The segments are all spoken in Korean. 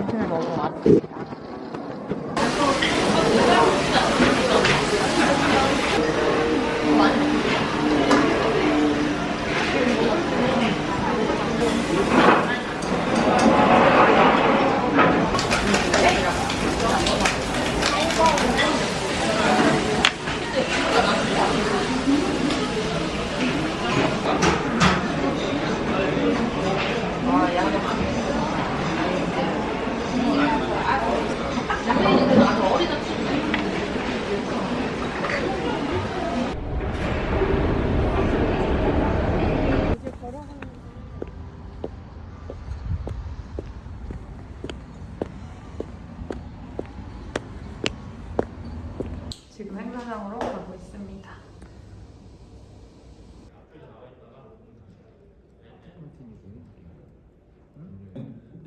아침에 먹은 아침이다.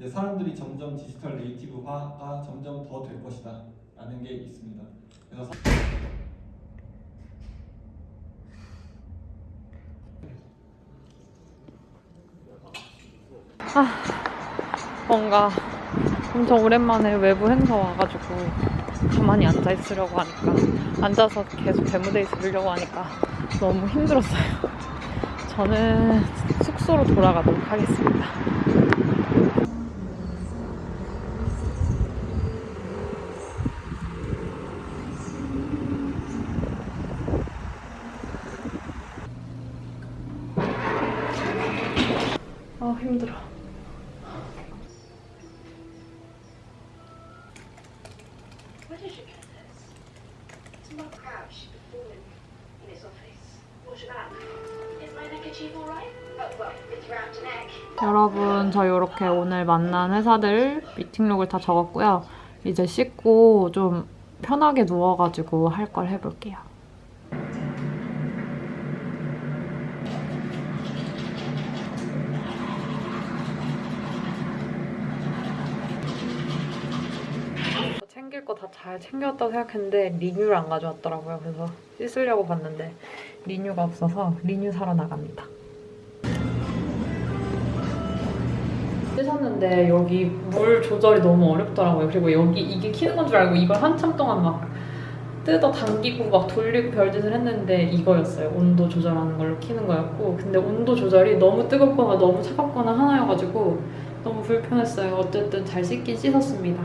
이제 사람들이 점점 디지털 native화가 점점 더 될 것이다 라는 게 있습니다. 그래서 뭔가 엄청 오랜만에 외부 행사 와가지고 가만히 앉아 있으려고 하니까 앉아서 계속 demo day 들으려고 하니까 너무 힘들었어요. 저는 숙소로 돌아가도록 하겠습니다. Where did you get this? It's not crouch fallen in his office. What about? Is my neckerchief alright? Oh, well, it's round the neck. 여러분 저 이렇게 오늘 만난 회사들 미팅록을 다 적었고요. 이제 씻고 좀 편하게 누워가지고 할 걸 해볼게요. 챙길 거 다 잘 챙겼다고 생각했는데 리뉴를 안 가져왔더라고요. 그래서 씻으려고 봤는데 리뉴가 없어서 리뉴 사러 나갑니다. 씻었는데 여기 물 조절이 너무 어렵더라고요. 그리고 여기 이게 키는 건 줄 알고 이걸 한참 동안 막 뜯어 당기고 막 돌리고 별짓을 했는데 이거였어요. 온도 조절하는 걸로 키는 거였고 근데 온도 조절이 너무 뜨겁거나 너무 차갑거나 하나여가지고 너무 불편했어요. 어쨌든 잘 씻긴 씻었습니다.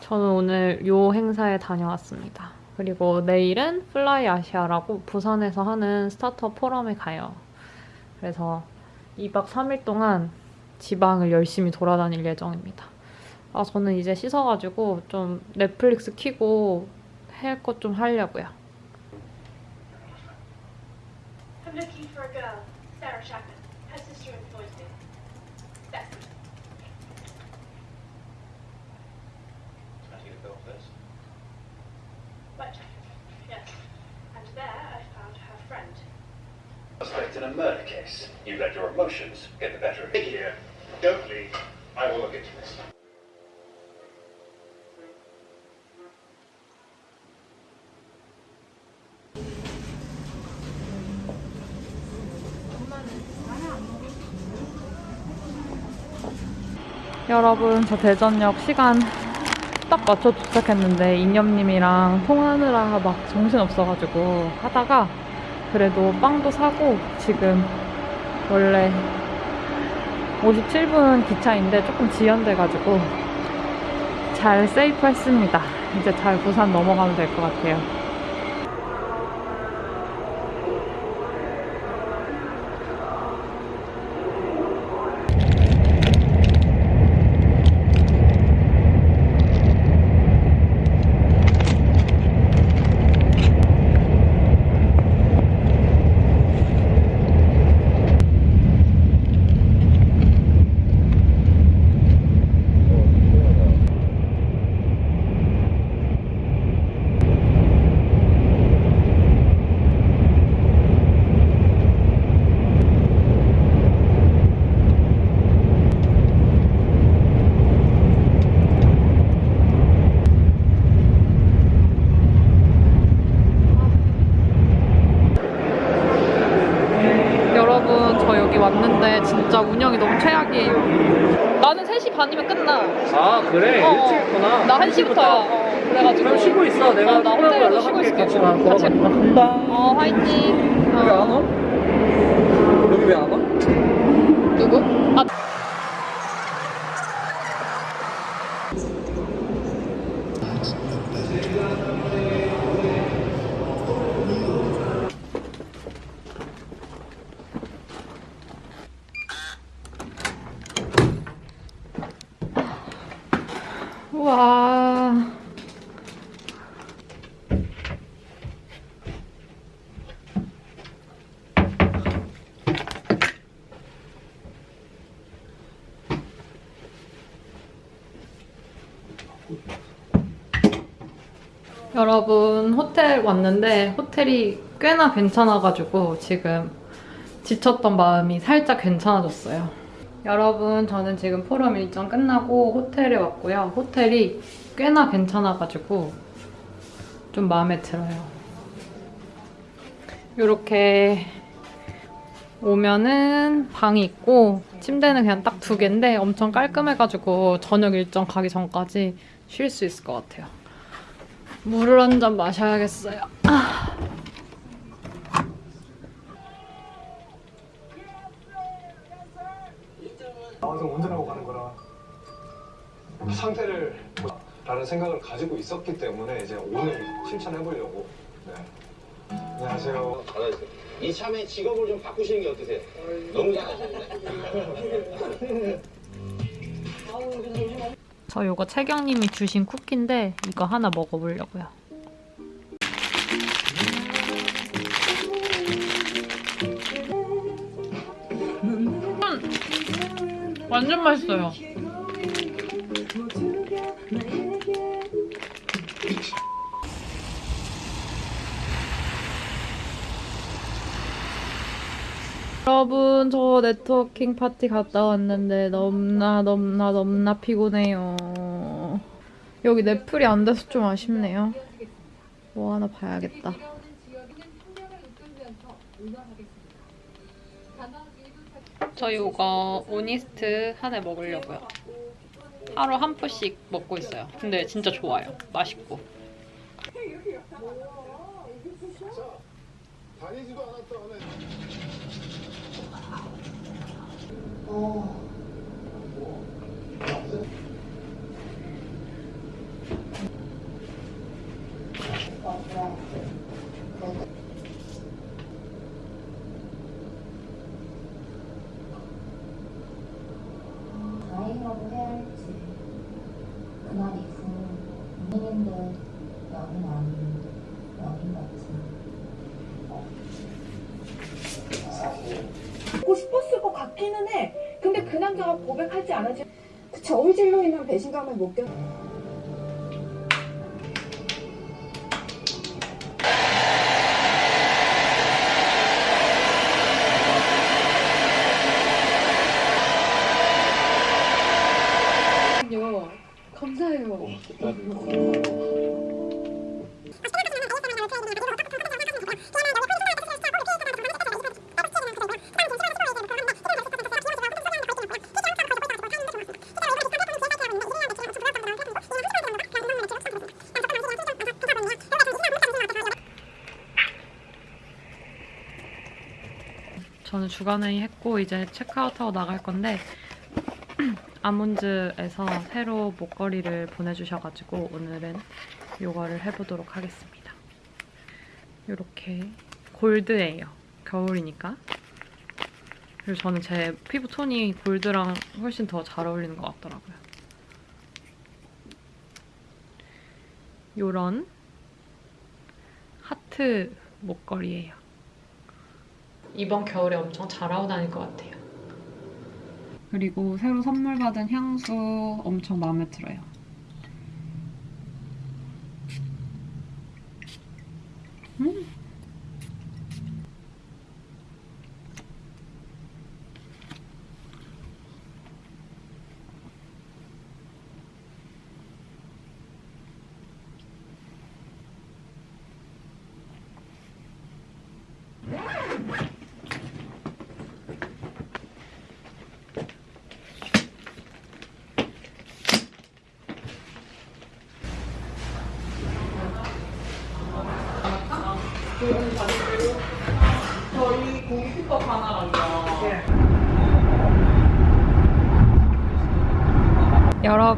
저는 오늘 요 행사에 다녀왔습니다. 그리고 내일은 FLY ASIA라고 부산에서 하는 스타트업 포럼에 가요. 그래서 2박 3일 동안 지방을 열심히 돌아다닐 예정입니다. 아, 저는 이제 씻어가지고 좀 넷플릭스 키고 할 것 좀 하려고요. Murder case. You let your emotions get the better of you. Here, don't leave. I will look into this. 여러분 저 대전역 시간 딱 맞춰 도착했는데 인념님이랑 통화하느라 막 정신 없어가지고 하다가 그래도 빵도 사고 지금 원래 57분 기차인데 조금 지연돼가지고 잘 세이프 했습니다. 이제 잘 부산 넘어가면 될 것 같아요. 여러분 저 여기 왔는데 진짜 운영이 너무 최악이에요. 나는 3시 반이면 끝나. 아 그래 어, 일찍 했구나 나 1시부터야. 어, 그래가지고. 그럼 쉬고 있어 내가 어, 나 호텔에서. 쉬고 있을게. 같이 가 같이 간다 어 화이팅. 여기 안 어. 와? 여기 왜 안 와? 누구? 아 우와. 여러분 호텔 왔는데 호텔이 꽤나 괜찮아가지고 지금 지쳤던 마음이 살짝 괜찮아졌어요. 여러분 저는 지금 포럼 일정 끝나고 호텔에 왔고요. 호텔이 꽤나 괜찮아가지고 좀 마음에 들어요. 이렇게 오면은 방이 있고 침대는 그냥 딱 두 개인데 엄청 깔끔해가지고 저녁 일정 가기 전까지 쉴 수 있을 것 같아요. 물을 한 잔 마셔야겠어요. 아. 나와서 운전하고 가는 거라 상태를 라는 생각을 가지고 있었기 때문에 이제 오늘 실천해 보려고 네. 안녕하세요 이참에 직업을 좀 바꾸시는 게 어떠세요? 너무 잘하셨네. 저 요거 채경님이 주신 쿠키인데 이거 하나 먹어보려고요. 음, 완전 맛있어요. 여러분 저 네트워킹 파티 갔다 왔는데 넘나 넘나 넘나 피곤해요. 여기 넷플이 안 돼서 좀 아쉽네요. 뭐 하나 봐야겠다. 저 이거 오니스트 한 해 먹으려고요. 하루 한 포씩 먹고 있어요. 근데 진짜 좋아요. 맛있고. 다니지도 않았던 다행이라고 해야 할지 그날이 있으면 부모님들 연인 아닌 연인 같은 갖고 싶었을 것 같기는 해. 근데 그 남자가 고백하지 않았지. 그 저울질로 인한 배신감을 못 견. 저는 주간회의 했고 이제 체크아웃하고 나갈 건데 아몬즈에서 새로 목걸이를 보내주셔가지고 오늘은 이거를 해보도록 하겠습니다. 이렇게 골드예요. 겨울이니까. 그리고 저는 제 피부 톤이 골드랑 훨씬 더 잘 어울리는 것 같더라고요. 요런 하트 목걸이에요. 이번 겨울에 엄청 잘 하고 다닐 것 같아요. 그리고 새로 선물 받은 향수 엄청 마음에 들어요. 음. 저희 고기국밥 하나랑요.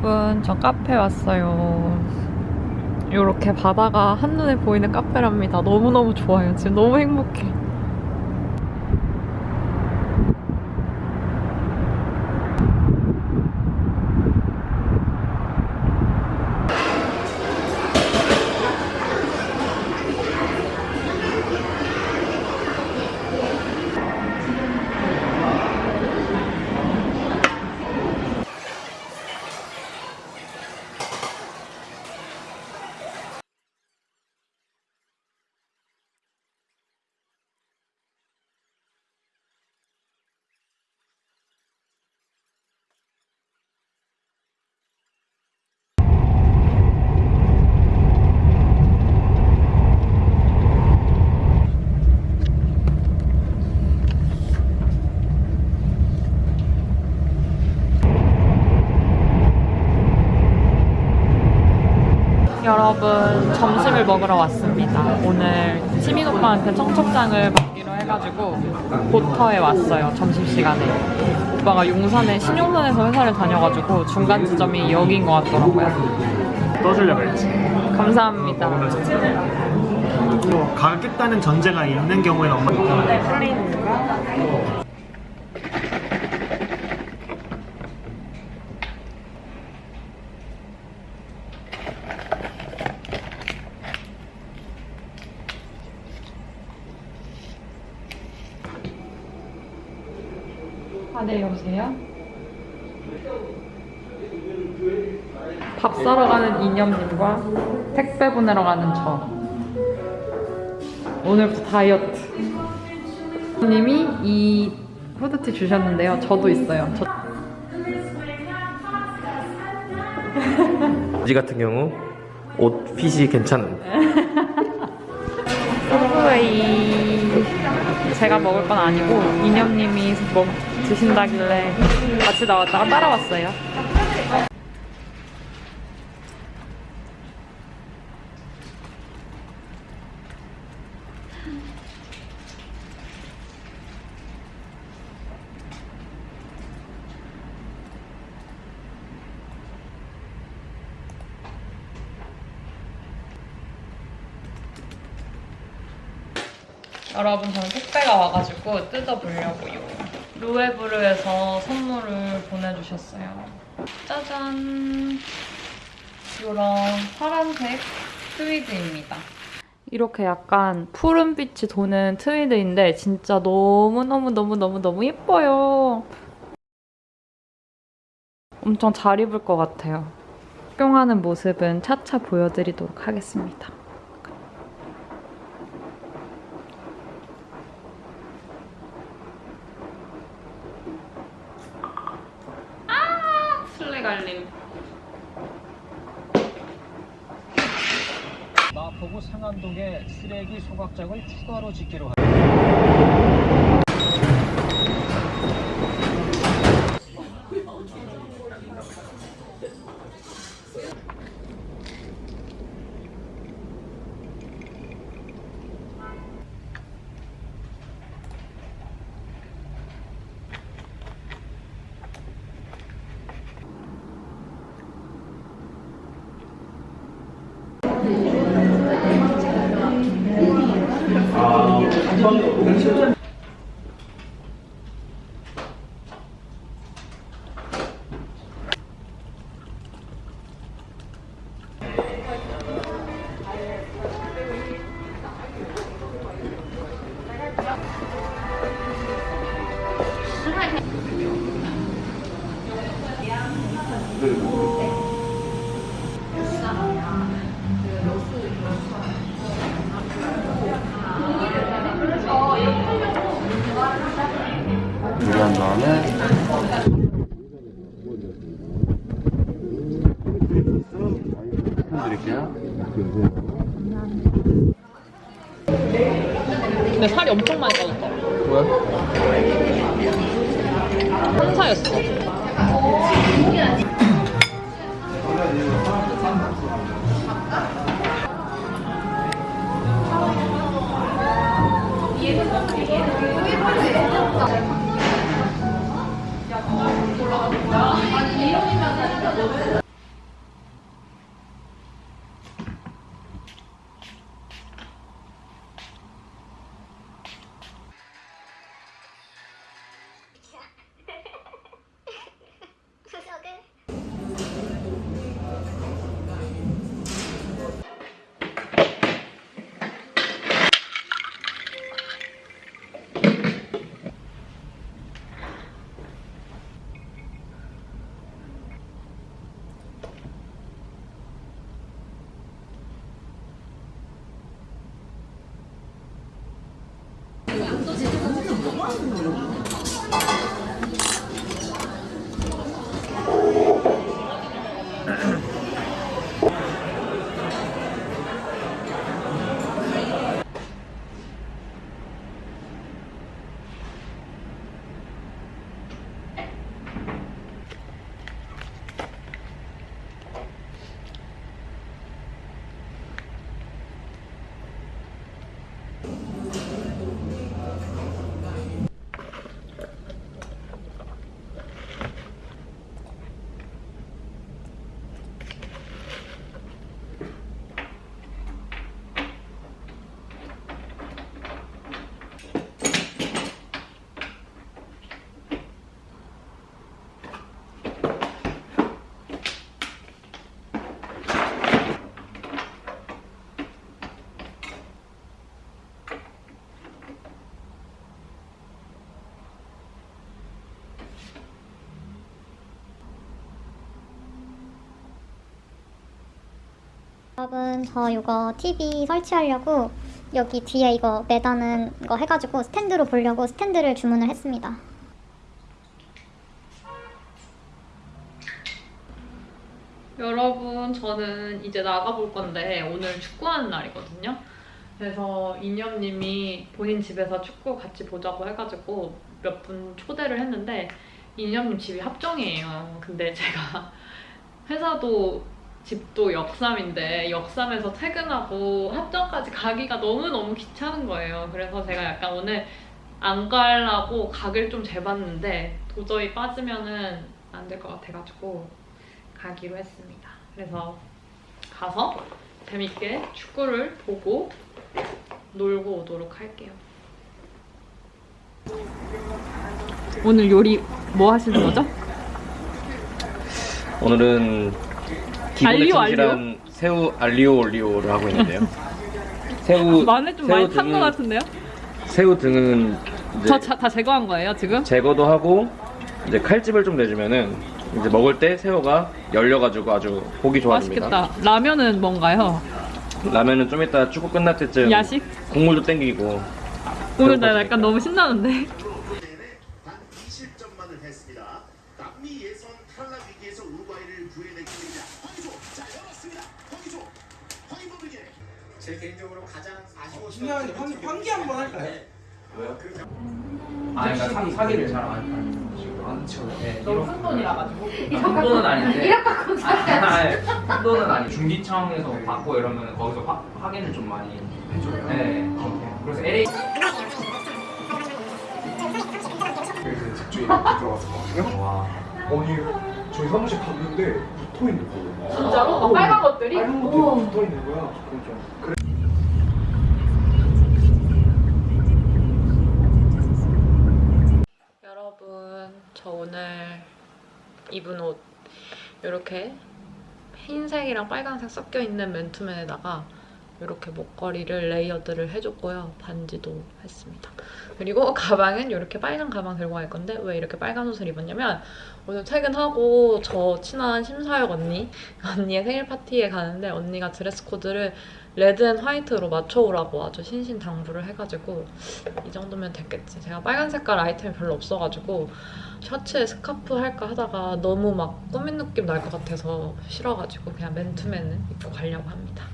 여러분, 저 카페 왔어요. 이렇게 바다가 한눈에 보이는 카페랍니다. 너무너무 좋아요. 지금 너무 행복해. 여러분 점심을 먹으러 왔습니다. 오늘 시민 오빠한테 청첩장을 받기로 해가지고 보터에 왔어요. 점심 시간에. 오빠가 용산에 신용산에서 회사를 다녀가지고 중간 지점이 여기인 것 같더라고요. 떠주려고 했지. 감사합니다. 또 가겠다는 전제가 있는 경우에는 엄마 네, 플레이 네, 여보세요? 밥 사러 가는 이념님과 택배 보내러 가는 저. 오늘부터 다이어트. 님이 이 후드티 주셨는데요. 저도 있어요. 저... 지 같은 경우 옷 핏이 괜찮은 서브웨이 제가 먹을 건 아니고 이념님이 뭐 드신다길래 같이 나왔다가 따라왔어요. 여러분 저는 택배가 와가지고 뜯어보려고요. 루에브르에서 선물을 보내주셨어요. 짜잔! 이런 파란색 트위드입니다. 이렇게 약간 푸른빛이 도는 트위드인데 진짜 너무너무너무너무너무 예뻐요. 엄청 잘 입을 것 같아요. 착용하는 모습은 차차 보여드리도록 하겠습니다. 술래갈림. 마포구 상암동에 쓰레기 추가로 짓기로 한 요리한 근데 살이 엄청 많이 빠졌다. 왜? 한사였어. 여러분 저 이거 TV 설치하려고 여기 뒤에 이거 매다는 거 해가지고 스탠드로 보려고 스탠드를 주문을 했습니다. 여러분, 저는 이제 나가볼 건데 오늘 축구하는 날이거든요. 그래서 이념님이 본인 집에서 축구 같이 보자고 해가지고 몇 분 초대를 했는데 이념님 집이 합정이에요. 근데 제가 회사도 집도 역삼인데 역삼에서 퇴근하고 합정까지 가기가 너무너무 귀찮은 거예요. 그래서 제가 약간 오늘 안 가려고 각을 좀 재봤는데 도저히 빠지면은 안 될 것 같아가지고 가기로 했습니다. 그래서 가서 재밌게 축구를 보고 놀고 오도록 할게요. 오늘 요리 뭐 하시는 거죠? 오늘은 알리오, 충실한 새우 알리오 올리오를 하고 있는데요. 새우 마늘 좀 새우 많이 탄 것 등은- 같은데요? 새우 등은 이제 저 다 제거한 거예요 지금? 제거도 하고 이제 칼집을 좀 내주면은 이제 먹을 때 새우가 열려가지고 아주 보기 좋아집니다. 맛있겠다. 라면은 뭔가요? 라면은 좀 이따 축구 끝날 때쯤 야식? 국물도 땡기고 오늘 나 약간 너무 신나는데? 단 20점만을 했습니다. 남미 예선 탈락 위기에서 우루과이를 구해내기 위해 황희조 자 열었습니다. 황희조 황희범에게 제 개인적으로 가장 아쉬웠던 황, 황기 한번 할까요? 왜요? 아, 그러니까 사, 사기를 잘안 하는 식으로 하는 척. 네, 너무 큰 돈이라 가지고. 큰 돈은 아닌데. 거 아니, 큰 돈은 아니. 중기청에서 받고 이러면 거기서 확, 확인을 좀 많이 해줘요. 네, 그렇게. 그래서 LA. 그 집주인이 들어가서 거거든요. 와. 아니 저희 사무실 갔는데 붙어 있는 거예요. 진짜로? 막 빨간 것들이? 빨간 것들이. 막 붙어 있는 거야. 그래서 그래. 여러분, 저 오늘 입은 옷 이렇게 흰색이랑 빨간색 섞여 있는 맨투맨에다가 이렇게 목걸이를 layered를 해줬고요. 반지도 했습니다. 그리고 가방은 이렇게 빨간 가방 들고 갈 건데 왜 이렇게 빨간 옷을 입었냐면 오늘 퇴근하고 저 친한 심사역 언니 언니의 생일 파티에 가는데 언니가 드레스 코드를 red and white로 맞춰오라고 아주 신신당부를 해가지고 이 정도면 됐겠지. 제가 빨간 색깔 아이템이 별로 없어가지고 셔츠에 스카프 할까 하다가 너무 막 꾸민 느낌 날 것 같아서 싫어가지고 그냥 맨투맨은 입고 가려고 합니다.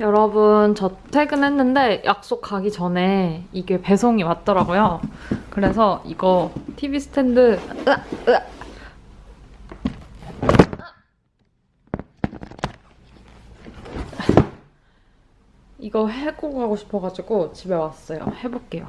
여러분 저 퇴근했는데 약속 가기 전에 이게 배송이 왔더라고요. 그래서 이거 TV 스탠드. 이거 해고 가고 싶어가지고 집에 왔어요. 해볼게요.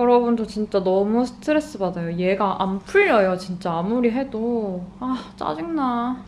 여러분 저 진짜 너무 스트레스 받아요. 얘가 안 풀려요. 진짜 아무리 해도 아 짜증나.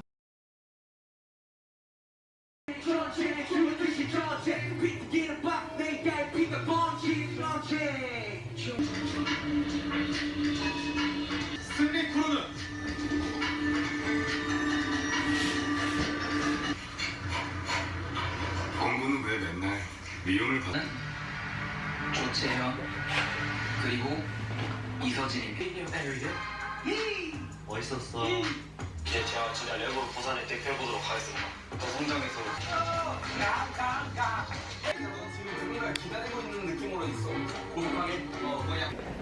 고독하게. 어, 뭐야.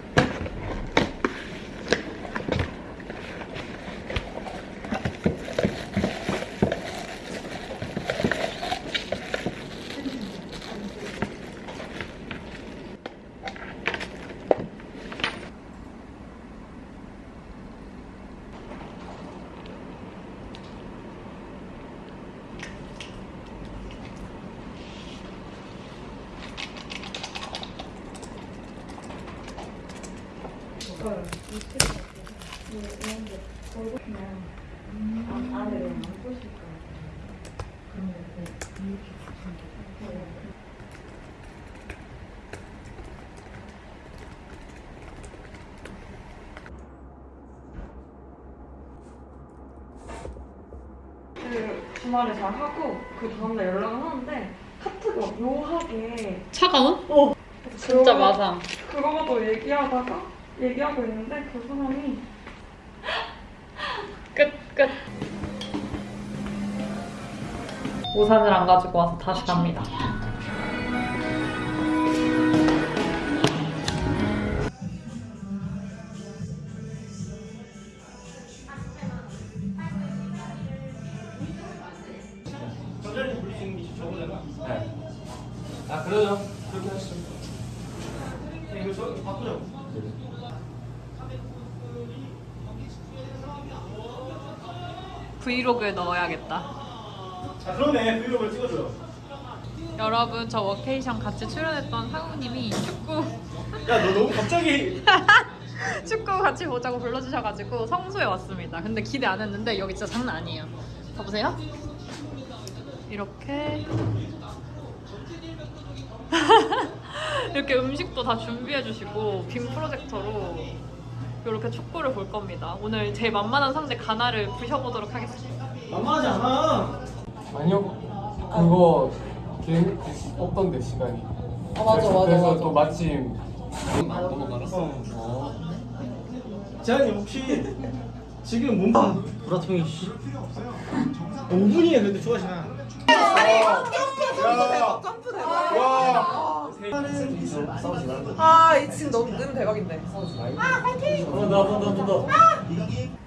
주말에 잘 하고 그 다음날 연락을 하는데 카트가 묘하게 차가운? 어 진짜 맞아. 그거도 얘기하다가 얘기하고 있는데 그 사람이 끝 끝. 우산을 안 가지고 와서 다시 갑니다. 브이로그에 넣어야겠다. 아 그러네 브이로그를 찍어줘요. 여러분 저 워케이션 같이 출연했던 상우님이 축구 야 너 너무 갑자기 축구 같이 보자고 불러주셔가지고 성수에 왔습니다. 근데 기대 안 했는데 여기 진짜 장난 아니에요. 가보세요. 이렇게 이렇게 음식도 다 준비해주시고 빔 프로젝터로 이렇게 축구를 볼 겁니다. 오늘 제 만만한 상대 가나를 부셔보도록 하겠습니다. 만만하지 않아. 아니요. 그거 계획 없던데 시간이. 아, 맞아, 맞아, 그래서 맞아. 또 마침 어. 재한이 혹시 지금 몸 브라통이 씨. 5분이에 근데 좋아하시나? 점프 대박. 와. 아, 이 지금 너무 는 대박인데. 아, 파이팅! 어, 나, 나, 나, 나, 나. 분양가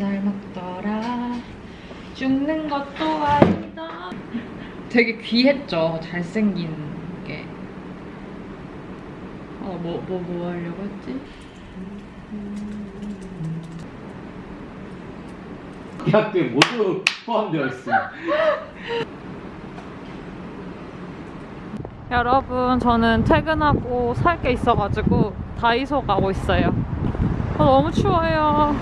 잘 먹더라. 죽는 것도 아니다. 되게 귀했죠 잘생긴 게. 어, 뭐, 뭐, 뭐 하려고 했지? 이 학교에 모두 포함되어 있어. 여러분 저는 퇴근하고 살 게 있어가지고 다이소 가고 있어요. 어, 너무 추워요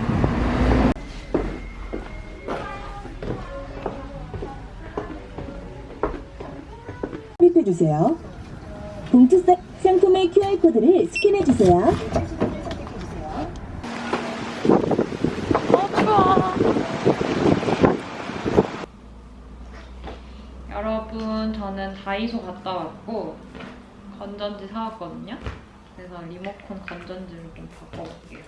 주세요. 봉투 사- 상품의 QR코드를 스캔해 주세요. 어 추워 여러분 저는 다이소 갔다 왔고 건전지 사왔거든요 그래서 리모컨 건전지를 좀 바꿔볼게요